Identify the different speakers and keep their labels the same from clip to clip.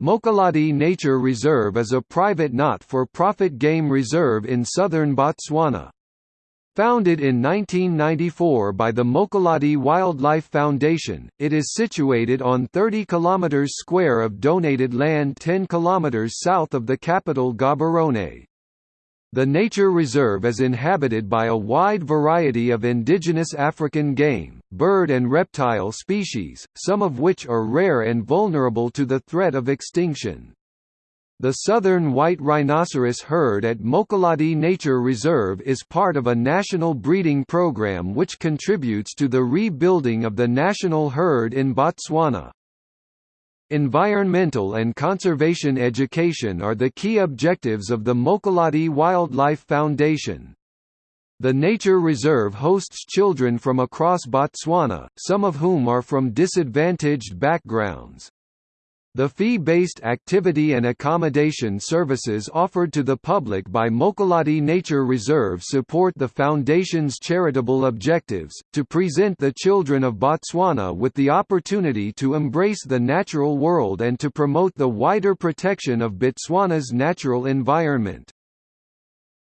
Speaker 1: Mokolodi Nature Reserve is a private not-for-profit game reserve in southern Botswana. Founded in 1994 by the Mokolodi Wildlife Foundation, it is situated on 30 km square of donated land 10 km south of the capital Gaborone. The nature reserve is inhabited by a wide variety of indigenous African game, bird and reptile species, some of which are rare and vulnerable to the threat of extinction. The southern white rhinoceros herd at Mokolodi Nature Reserve is part of a national breeding program which contributes to the rebuilding of the national herd in Botswana. Environmental and conservation education are the key objectives of the Mokolodi Wildlife Foundation. The nature reserve hosts children from across Botswana, some of whom are from disadvantaged backgrounds. The fee-based activity and accommodation services offered to the public by Mokolodi Nature Reserve support the Foundation's charitable objectives, to present the children of Botswana with the opportunity to embrace the natural world and to promote the wider protection of Botswana's natural environment.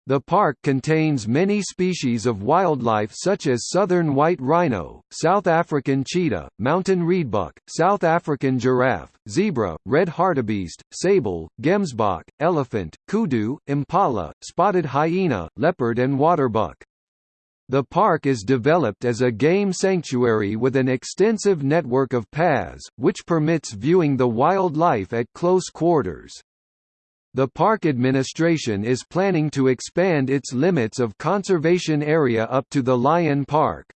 Speaker 1: The park contains many species of wildlife such as southern white rhino, South African cheetah, mountain reedbuck, South African giraffe, zebra, red hartebeest, sable, gemsbok, elephant, kudu, impala, spotted hyena, leopard and waterbuck. The park is developed as a game sanctuary with an extensive network of paths, which permits viewing the wildlife at close quarters. The park administration is planning to expand its limits of conservation area up to the Lion Park.